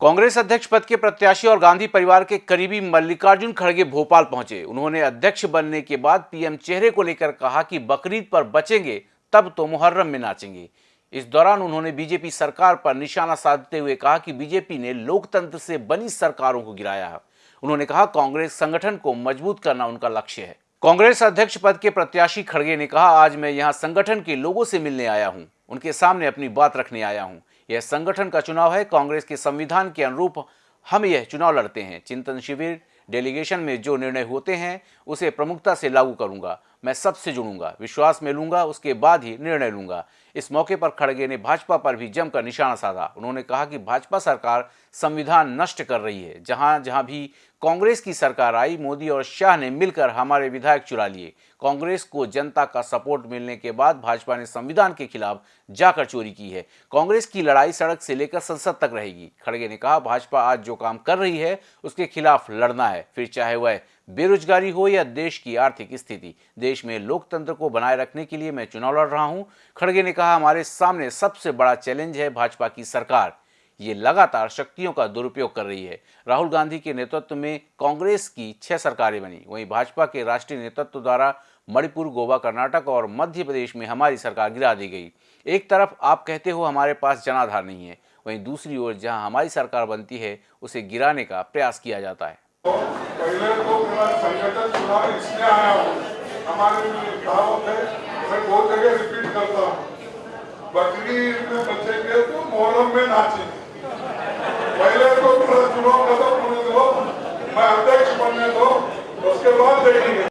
कांग्रेस अध्यक्ष पद के प्रत्याशी और गांधी परिवार के करीबी मल्लिकार्जुन खड़गे भोपाल पहुँचे। उन्होंने अध्यक्ष बनने के बाद पीएम चेहरे को लेकर कहा कि बकरीद पर बचेंगे, तब तो मुहर्रम में नाचेंगे। इस दौरान उन्होंने बीजेपी सरकार पर निशाना साधते हुए कहा कि बीजेपी ने लोकतंत्र से बनी सरकारों को गिराया है। उन्होंने कहा, कांग्रेस संगठन को मज़बूत करना उनका लक्ष्य है। कांग्रेस अध्यक्ष पद के प्रत्याशी खड़गे ने कहा, आज मैं यहाँ संगठन के लोगों से मिलने आया हूँ। उनके सामने अपनी बात रखने आया हूँ। यह संगठन का चुनाव है। कांग्रेस के संविधान के अनुरूप हम यह चुनाव लड़ते हैं। चिंतन शिविर, डेलीगेशन में जो निर्णय होते हैं, उसे प्रमुखता से लागू करूँगा। मैं सबसे जुड़ूँगा, विश्वास में लूँगा, उसके बाद ही निर्णय लूँगा। इस मौके पर खड़गे ने भाजपा पर भी जमकर निशाना साधा। उन्होंने कहा कि भाजपा सरकार संविधान नष्ट कर रही है। जहाँ जहाँ भी कांग्रेस की सरकार आई, मोदी और शाह ने मिलकर हमारे विधायक चुरा लिए। कांग्रेस को जनता का सपोर्ट मिलने के बाद भाजपा ने संविधान के खिलाफ जाकर चोरी की है। कांग्रेस की लड़ाई सड़क से लेकर संसद तक रहेगी। खड़गे ने कहा, भाजपा आज जो काम कर रही है, उसके खिलाफ लड़ना है। फिर चाहे वह बेरोजगारी हो या देश की आर्थिक स्थिति, देश में लोकतंत्र को बनाए रखने के लिए मैं चुनाव लड़ रहा हूँ। खड़गे ने कहा हमारे सामने सबसे बड़ा चैलेंज है भाजपा की सरकार। ये लगातार शक्तियों का दुरुपयोग कर रही है। राहुल गांधी के नेतृत्व में कांग्रेस की छह सरकारें बनी। वहीं भाजपा के राष्ट्रीय नेतृत्व द्वारा मणिपुर, गोवा, कर्नाटक और मध्य प्रदेश में हमारी सरकार गिरा दी गई। एक तरफ़ आप कहते हो हमारे पास जनाधार नहीं है, वहीं दूसरी ओर जहाँ हमारी सरकार बनती है, उसे गिराने का प्रयास किया जाता है। पहले तो संगठन चुनाव इसलिए आया हमारे बहुत जगह रिपीट करता बकरीद में बचेंगे तो मोहरम में नाचेंगे पहले तो मेरा चुनाव खत्म होने दो मैं अध्यक्ष बनने दो, उसके बाद देखेंगे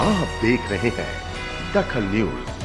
आप देख रहे हैं दखल न्यूज़